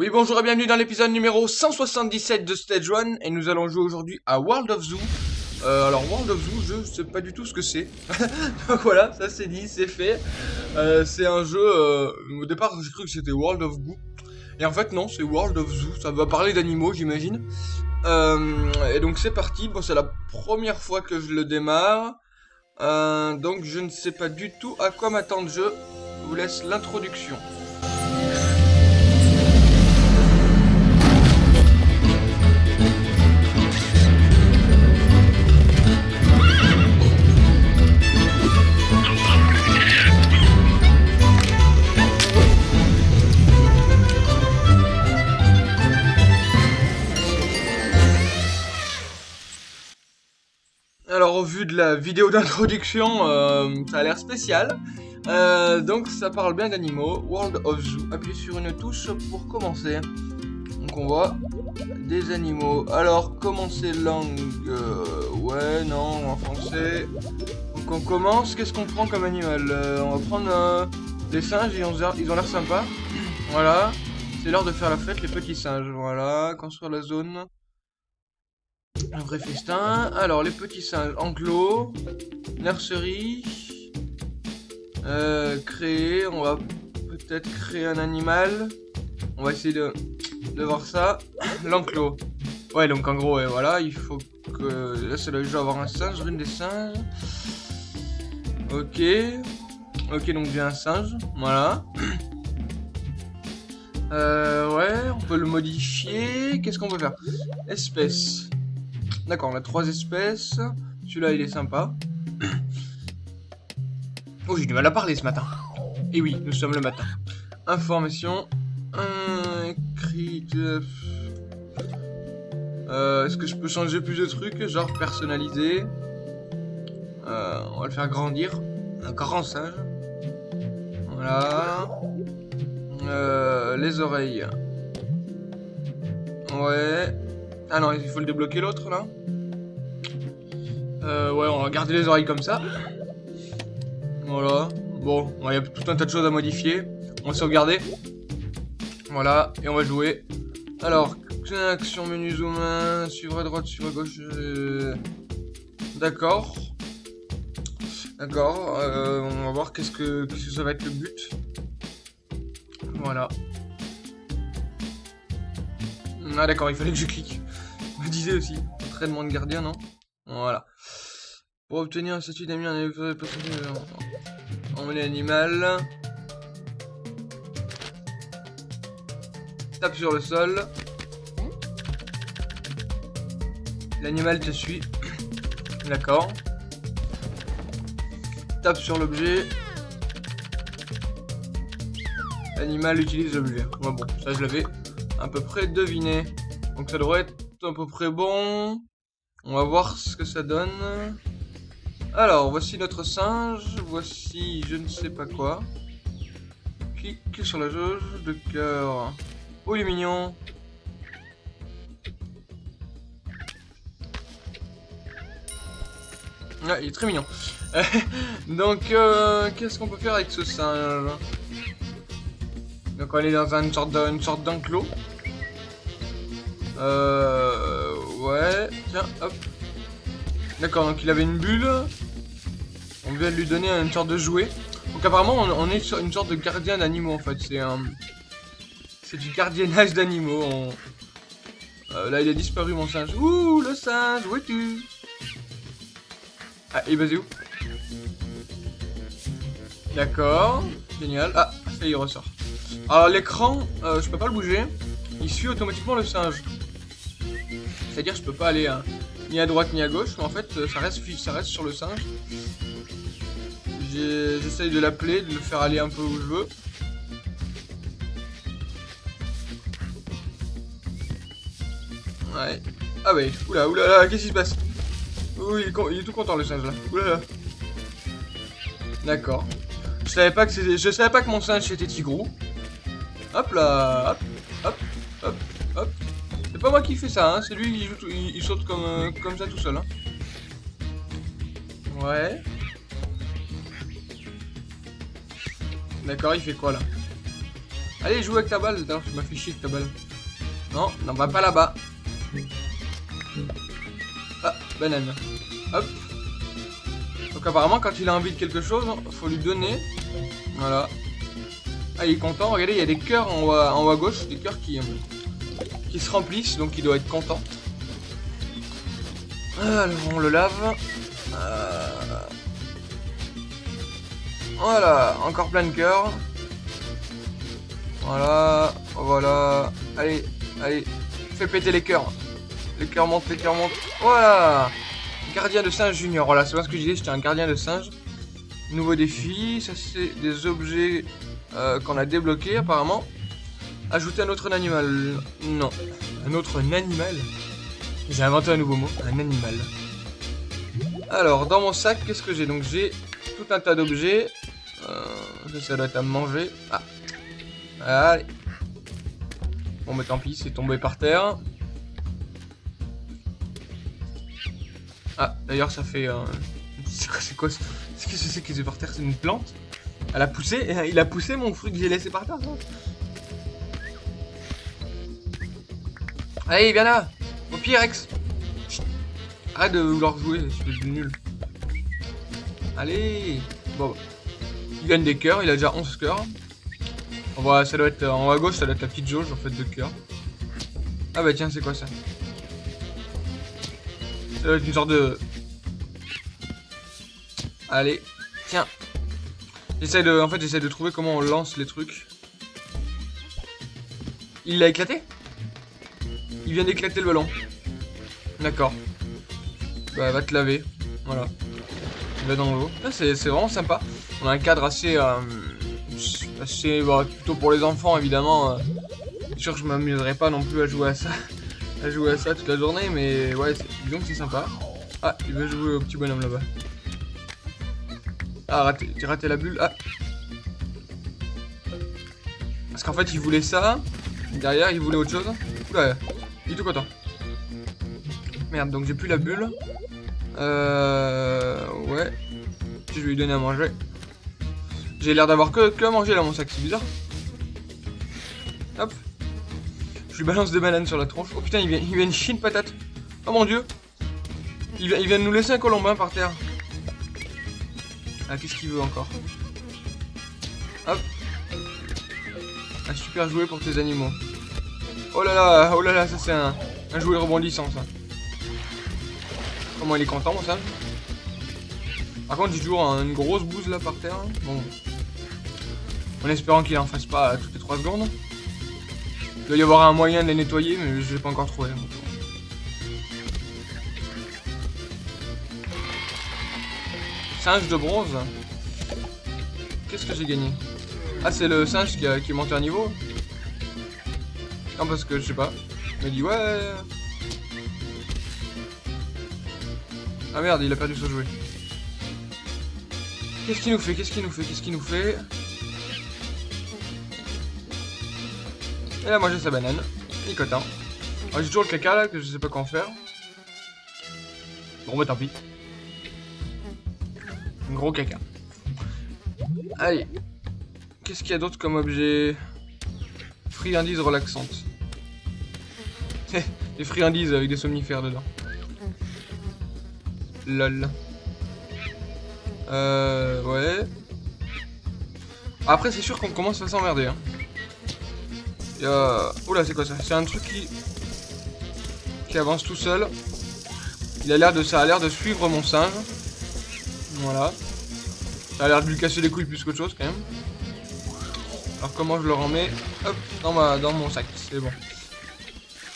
Oui, bonjour et bienvenue dans l'épisode numéro 177 de Stage 1 et nous allons jouer aujourd'hui à World of Zoo. Euh, alors World of Zoo, je sais pas du tout ce que c'est. Donc voilà, ça c'est dit, c'est fait. Euh, c'est un jeu, euh, au départ j'ai cru que c'était World of Goo. Et en fait non, c'est World of Zoo, ça va parler d'animaux j'imagine. Et donc c'est parti, bon c'est la première fois que je le démarre. Donc je ne sais pas du tout à quoi m'attendre, je vous laisse l'introduction. De la vidéo d'introduction, euh, ça a l'air spécial. Euh, donc ça parle bien d'animaux. World of Zoo. Appuyez sur une touche pour commencer. Donc on voit des animaux. Alors commencer langue. euh, ouais, non, en français. Donc on commence. Qu'est-ce qu'on prend comme animal On va prendre des singes. Ils ont l'air sympas. Voilà. C'est l'heure de faire la fête, les petits singes. Voilà. Construire la zone. Un vrai festin. Alors, les petits singes. Enclos. Nurserie. Euh, créer. On va peut-être créer un animal. On va essayer de, de voir ça. L'enclos. Ouais, donc en gros, voilà, il faut que... Là, c'est le jeu avoir un singe, rune des singes. Ok. Ok, donc j'ai un singe. Voilà. Euh, ouais, on peut le modifier. Qu'est-ce qu'on peut faire? Espèce. D'accord, on a trois espèces. Celui-là, il est sympa. Oh, j'ai du mal à parler ce matin. Et oui, nous sommes le matin. Information. Euh, euh, Est-ce que je peux changer plus de trucs Genre personnaliser? Euh, on va le faire grandir. Un grand singe. Voilà. Euh, les oreilles. Ouais. Ah non, il faut le débloquer l'autre là. Euh, ouais, on va garder les oreilles comme ça. Voilà. Bon, il y a tout un tas de choses à modifier. On va sauvegarder. Voilà, et on va jouer. Alors, action menu zoom suivre à droite, suivre à gauche. euh, D'accord. D'accord. euh, on va voir qu'est-ce que, qu'est-ce que ça va être le but. Voilà. Ah d'accord, il fallait que je clique. Je me disais aussi. Entraînement de gardien, non? Voilà. Pour obtenir un statut d'ami, on est On met l'animal. Tape sur le sol. L'animal te suit. D'accord. Tape sur l'objet. L'animal utilise l'objet. Ouais, bon, ça je l'avais à peu près deviné. Donc ça devrait être à peu près bon. On va voir ce que ça donne. Alors, voici notre singe. Voici je ne sais pas quoi. Clique sur la jauge de cœur? Oh, il est mignon. Ah, il est très mignon. Donc, euh, qu'est-ce qu'on peut faire avec ce singe? Donc, on est dans une sorte d'enclos. Euh... Ouais, tiens, hop. D'accord, donc il avait une bulle. On vient de lui donner une sorte de jouet. Donc apparemment, on, est sur une sorte de gardien d'animaux en fait. C'est un... C'est du gardiennage d'animaux. Euh, là, il a disparu mon singe. Ouh, le singe, où es-tu? Ah, il est basé où? D'accord, génial. Ah, ça y il ressort. Alors l'écran, euh, je peux pas le bouger. Il suit automatiquement le singe. C'est-à-dire je peux pas aller hein, ni à droite ni à gauche, en fait euh, ça reste, ça reste sur le singe. J'essaye de l'appeler, de le faire aller un peu où je veux. Ouais. Ah ouais, oula, oula, là, qu'est-ce qui se passe? Oui, il, est tout content le singe là. Oula là. D'accord. Je savais pas que c'était, je savais pas que mon singe était tigrou. Hop là, hop, hop, hop, hop. C'est pas moi qui fais ça, hein, c'est lui, il, joue tout- il- saute comme, euh, comme ça tout seul. Hein. Ouais. D'accord, il fait quoi là? Allez, joue avec ta balle. Tu m'as fait avec ta balle. Non, non, va pas là-bas. Ah, banane. Hop. Donc apparemment, quand il a envie de quelque chose, faut lui donner. Voilà. Ah, il est content. Regardez, il y a des cœurs en haut à, gauche. Des cœurs qui, qui se remplissent, donc il doit être content. Alors, on le lave. Euh, voilà, encore plein de cœurs. Voilà, voilà. Allez, allez, fais péter les cœurs. Les cœurs montent, les cœurs montent. Voilà Gardien de singe junior. Voilà, c'est pas ce que je disais, j'étais un gardien de singe. Nouveau défi, ça c'est des objets euh, qu'on a débloqués apparemment. Ajouter un autre animal. Non. Un autre animal J'ai inventé un nouveau mot. Un animal. Alors, dans mon sac, qu'est-ce que j'ai Donc j'ai tout un tas d'objets. Euh, ça doit être à manger. Ah. Allez. Bon, mais tant pis, c'est tombé par terre. Ah, d'ailleurs, ça fait... Euh... C'est quoi C'est Qu'est-ce que c'est qui est par terre C'est une plante? Elle a poussé Il a poussé mon fruit que j'ai laissé par terre, Allez, viens là Au pire, Rex Arrête de vouloir jouer, c'est nul. Allez Bon, il gagne des cœurs, il a déjà 11 cœurs. Ça doit être en haut à gauche, ça doit être la petite jauge en fait de cœurs. Ah bah tiens, c'est quoi ça? Ça doit être une sorte de... Allez, tiens. J'essaie de, en fait, j'essaie de trouver comment on lance les trucs. Il l'a éclaté? Il vient d'éclater le ballon. D'accord. Bah, va te laver. Voilà. Il va dans l'eau. C'est vraiment sympa. On a un cadre assez... Euh, assez bah, plutôt pour les enfants, évidemment. Euh. sûr que je m'amuserai pas non plus à jouer à ça. à jouer à ça toute la journée, mais ouais, disons que c'est sympa. Ah, il veut jouer au petit bonhomme là-bas. Ah, raté, j'ai raté la bulle. Ah. Parce qu'en fait, il voulait ça. Derrière, il voulait autre chose. Oula, il est tout content. Merde, donc j'ai plus la bulle. Euh... Ouais. Je vais lui donner à manger. J'ai l'air d'avoir que, que à manger là mon sac, c'est bizarre. Hop. Je lui balance des bananes sur la tronche. Oh putain, il vient, il vient une chine patate. Oh mon dieu. Il vient, il vient de nous laisser un colombin par terre. Ah, qu'est-ce qu'il veut encore Hop. Un super jouet pour tes animaux. Oh là là, oh là là, ça c'est un, jouet rebondissant ça. Comment il est content, singe Par contre, j'ai toujours une grosse bouse là par terre. Bon. En espérant qu'il en fasse pas toutes les 3 secondes. Il doit y avoir un moyen de les nettoyer, mais je l'ai pas encore trouvé. Singe de bronze. Qu'est-ce que j'ai gagné? Ah, c'est le singe qui, a, qui monté à niveau Non, parce que je sais pas. Il m'a dit ouais. Ah merde, il a perdu son jouet. Qu'est-ce qu'il nous fait? Qu'est-ce qu'il nous fait? Qu'est-ce qu'il nous fait? Et moi j'ai sa banane. Nicotin. Ah, j'ai toujours le caca là que je sais pas quoi en faire. Bon, bah tant pis. Gros caca. Allez. Qu'est-ce qu'il y a d'autre comme objet? Friandises relaxantes. des friandises avec des somnifères dedans. Lol. Euh, ouais. Après, c'est sûr qu'on commence à s'emmerder. Hein. A... Oula, c'est quoi ça? C'est un truc qui... qui avance tout seul. Il a l'air de... Ça a l'air de suivre mon singe. Voilà. Ça a l'air de lui casser les couilles plus qu'autre chose, quand même. Alors, comment je le remets Hop, dans, ma... dans mon sac. C'est bon.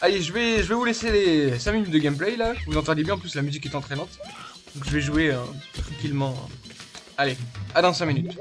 Allez, je vais, je vais vous laisser les 5 minutes de gameplay là. Vous entendez bien, en plus la musique est entraînante. Donc je vais jouer euh, tranquillement. Allez, à dans 5 minutes.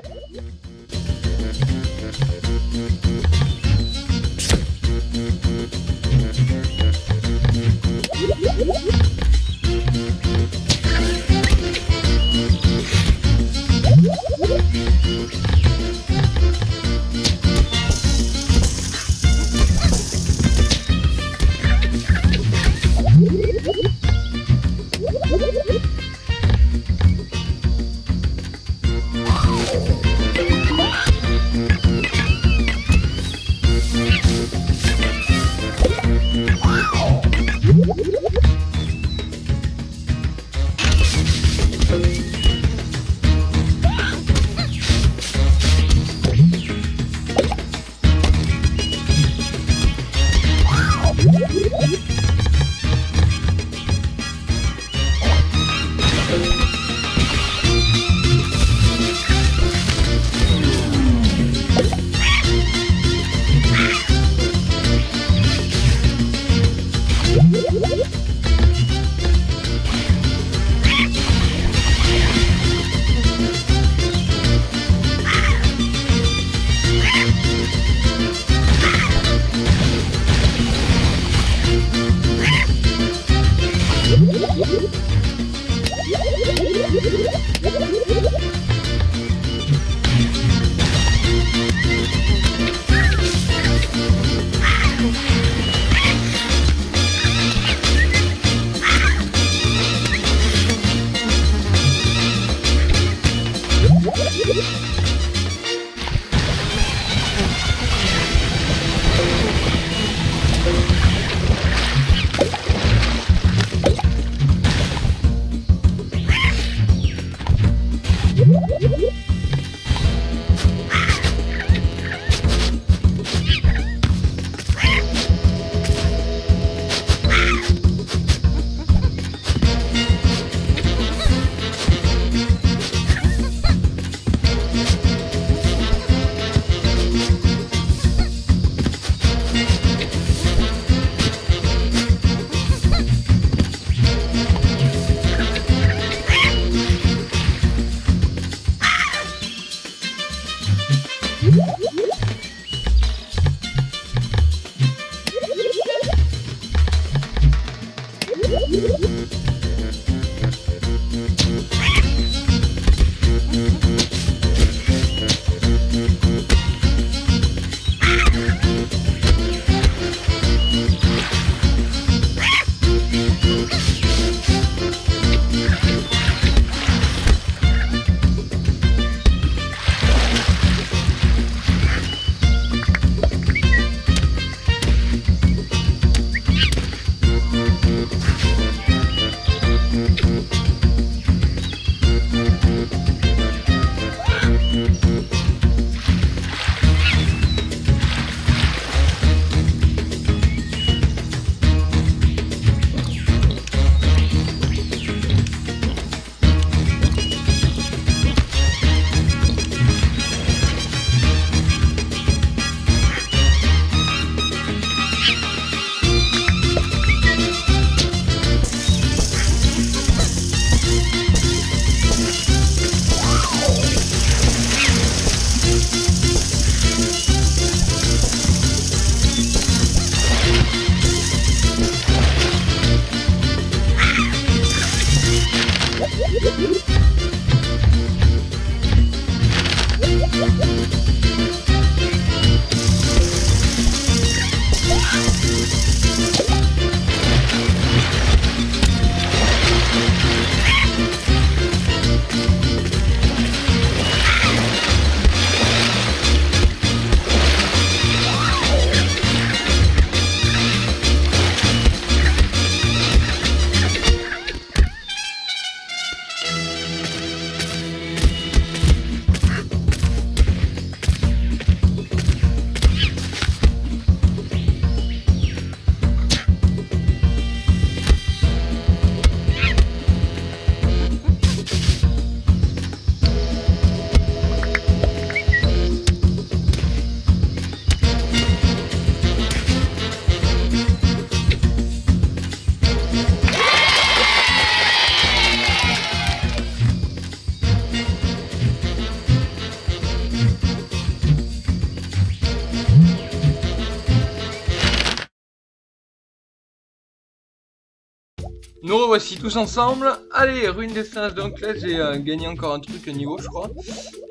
Nous revoici tous ensemble. Allez, ruine des singes. Donc là, j'ai euh, gagné encore un truc à niveau, je crois.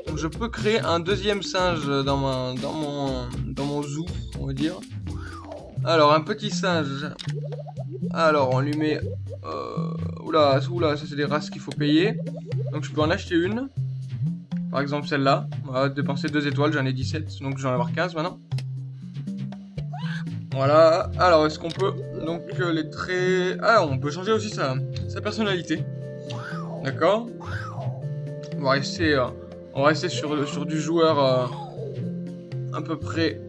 Donc je peux créer un deuxième singe dans, ma, dans, mon, dans mon zoo, on va dire. Alors, un petit singe. Alors, on lui met... Euh, oula, ça c'est des races qu'il faut payer. Donc je peux en acheter une. Par exemple celle-là. On va dépenser deux étoiles, j'en ai 17. Donc je vais avoir 15 maintenant. Voilà. Alors, est-ce qu'on peut... Donc, euh, les traits... Ah, on peut changer aussi sa, personnalité. D'accord? On va rester... Euh, on sur, du joueur... Euh, à peu près...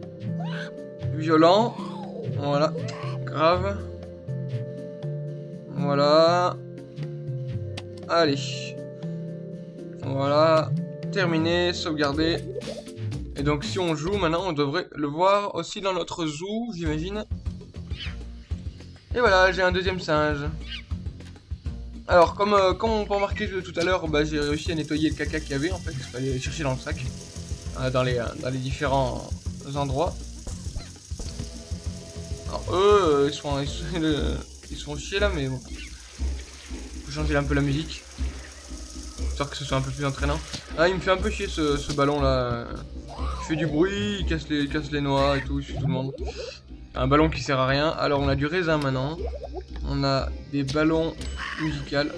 Violent. Voilà. Grave. Voilà. Allez. Voilà. Terminé. Sauvegarder. Et donc si on joue maintenant, on devrait le voir aussi dans notre zoo, j'imagine. Et voilà, j'ai un deuxième singe. Alors, comme, euh, comme on peut remarquer tout à l'heure, bah, j'ai réussi à nettoyer le caca qu'il y avait, en fait. Il fallait chercher dans le sac, euh, dans, les, euh, dans les différents endroits. Alors, eux, ils sont, ils sont, ils là, mais bon. Faut changer un peu la musique. Histoire que ce soit un peu plus entraînant. Ah, il me fait un peu chier ce, ce ballon là. Il fait du bruit, il casse les, casse les noix et tout, il suit tout le monde. Un ballon qui sert à rien. Alors on a du raisin maintenant. On a des ballons musicaux.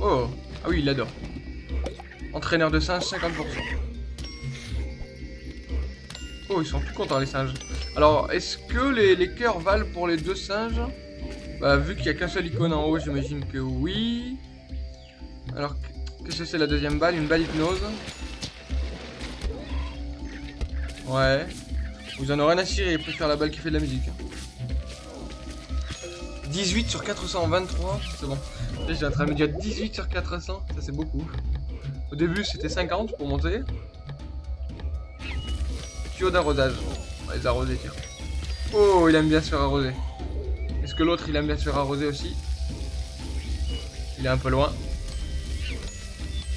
Oh, ah oui, il adore. Entraîneur de singes, 50%. Oh, ils sont tout contents les singes. Alors, est-ce que les, les cœurs valent pour les deux singes? Bah, vu qu'il n'y a qu'un seul icône en haut, j'imagine que oui. Alors, qu'est-ce que c'est la deuxième balle? Une balle hypnose. Ouais. Vous en aurez rien à cirer, préfère la balle qui fait de la musique. 18 sur 423, c'est bon. J'ai me dire 18 sur 400, ça c'est beaucoup. Au début, c'était 50 pour monter. Tuyau d'arrosage. On va les arroser, tiens. Oh, il aime bien se faire arroser. Est-ce que l'autre, il aime bien se faire arroser aussi? Il est un peu loin.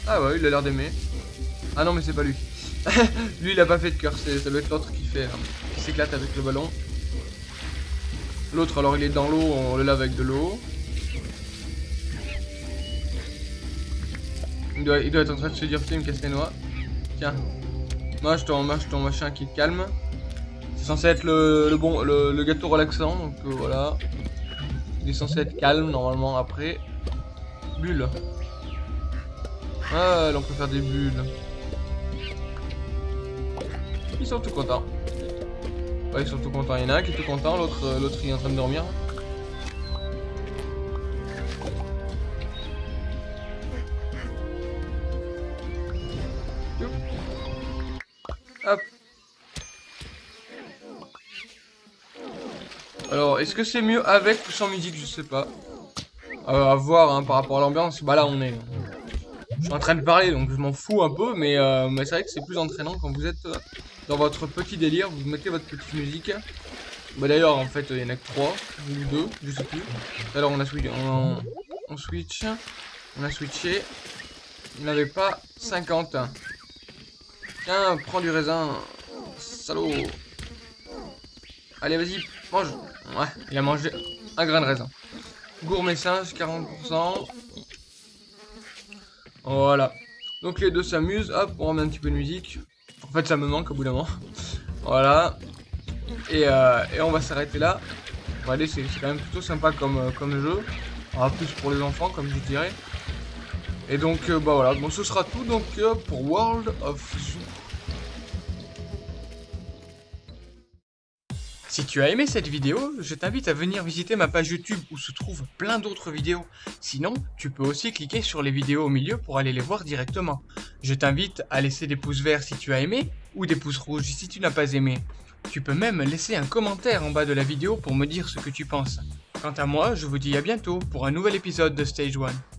Ah ouais, il a l'air d'aimer. Ah non, mais c'est pas lui. Lui, il a pas fait de cœur, ça doit être l'autre hein, qui s'éclate avec le ballon. L'autre, alors il est dans l'eau, on le lave avec de l'eau. Il doit, être en train de se dire, tiens, il me casse les noix. Tiens, mange ton, mange ton machin qui te calme. C'est censé être le, bon, le, gâteau relaxant, donc euh, voilà. Il est censé être calme normalement après. Bulle. Ah, là on peut faire des bulles. Ils sont tout contents. Ils sont tout contents. Il y en a un qui est tout content, l'autre euh, l'autre il est en train de dormir. Alors, est-ce que c'est mieux avec ou sans musique? Je sais pas. Euh, à voir hein, par rapport à l'ambiance. Bah là, on est... Je suis en train de parler, donc je m'en fous un peu, mais, euh, c'est vrai que c'est plus entraînant quand vous êtes dans votre petit délire, vous mettez votre petite musique. Bah d'ailleurs, en fait, il y en a que 3 ou 2, je sais plus. Alors on a switch, on, switch, on a switché. Il n'avait pas 50. Tiens, prends du raisin, salaud. Allez, vas-y, mange. Ouais, il a mangé un grain de raisin. Gourmet singe, 40%. Voilà. Donc les deux s'amusent. Hop, on remet un petit peu de musique. En fait, ça me manque au bout d'un moment. Voilà. Et, euh, on va s'arrêter là. Allez, c'est quand même plutôt sympa comme, euh, comme jeu. En plus pour les enfants, comme je dirais. Et donc, euh, bah voilà, bon, ce sera tout donc pour World of Zoo. Si tu as aimé cette vidéo, je t'invite à venir visiter ma page YouTube où se trouvent plein d'autres vidéos. Sinon, tu peux aussi cliquer sur les vidéos au milieu pour aller les voir directement. Je t'invite à laisser des pouces verts si tu as aimé ou des pouces rouges si tu n'as pas aimé. Tu peux même laisser un commentaire en bas de la vidéo pour me dire ce que tu penses. Quant à moi, je vous dis à bientôt pour un nouvel épisode de Stage 1.